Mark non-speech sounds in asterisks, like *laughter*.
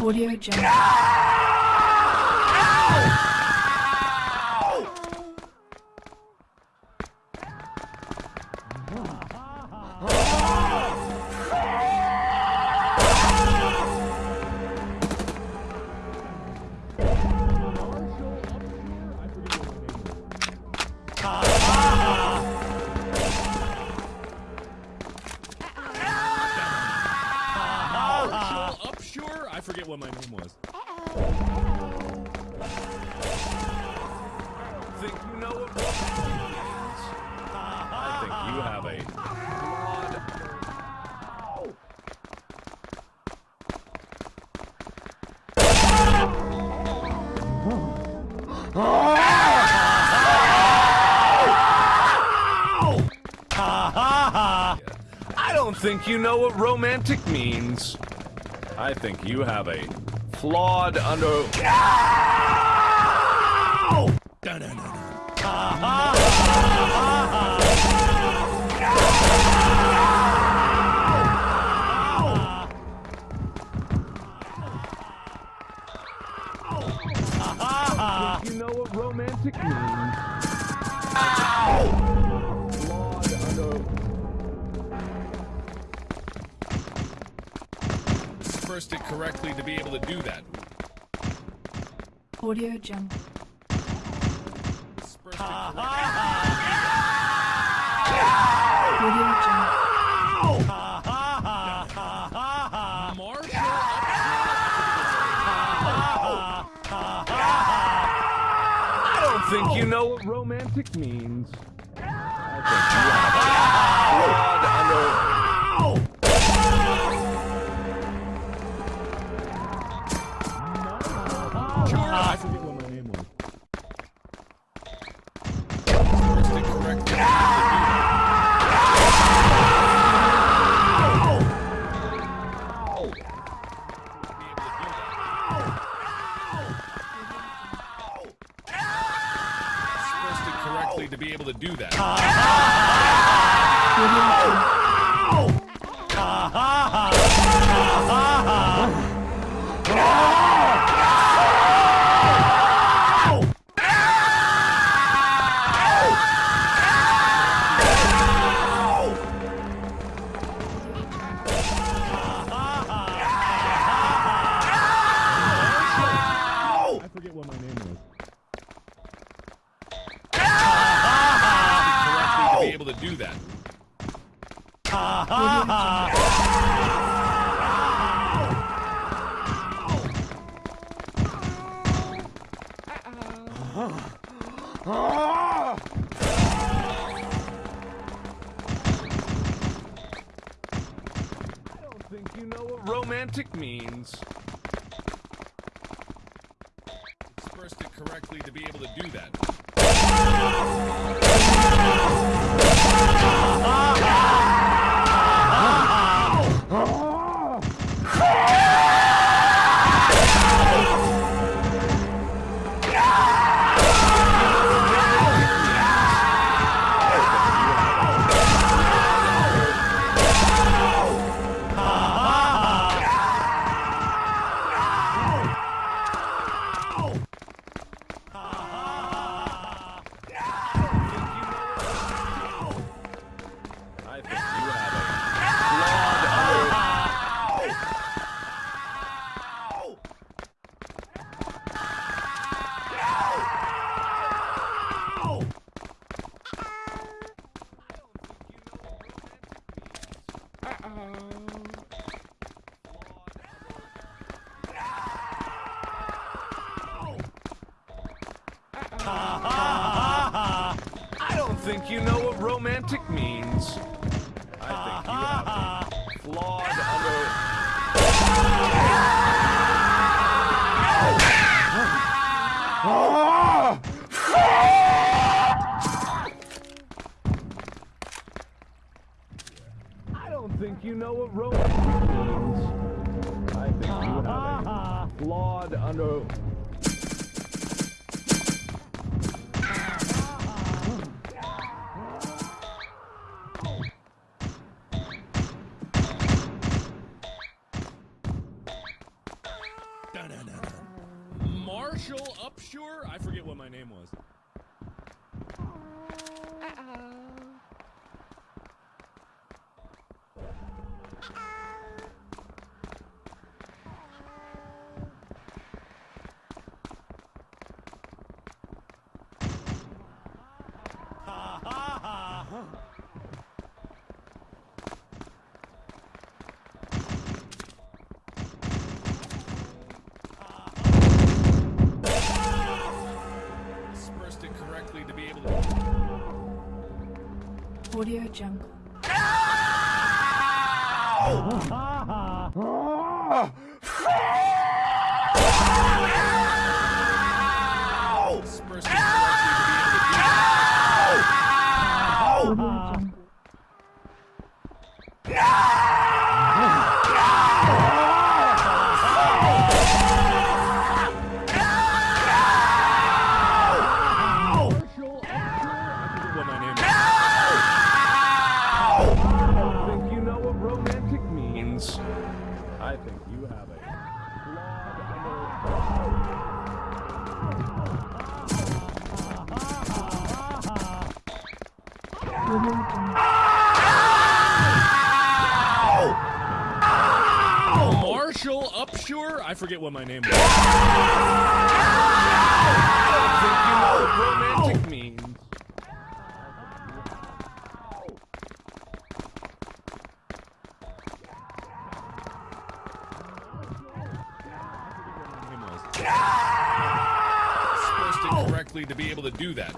Audio Jungle. Marshall I forget what my name was. Think you know what? I think you have a. I don't think you know what romantic means. I think you have a flawed under. You know what romantic means. Dispersed it correctly to be able to do that. Audio Jungle. Dispersed it ah. correctly. Audio Jungle. Marshall I don't think you know what romantic means. Correctly to be able to do that. Do that. Audio Jungle. I don't think you know what romantic means. Dispersed it correctly to be able to do that. I don't think you know what romantic means. I think you have flawed. I don't think you know what romantic means. I think you have flawed under. Dun, dun, dun, Marshall Upshur? I forget what my name was. Uh -oh. Audio Jungle. *laughs* Ah! Ah! Audio Jungle. Marshall Upshur? I forget what my name was. I don't think you know what romantic means. name correctly to be able to do that.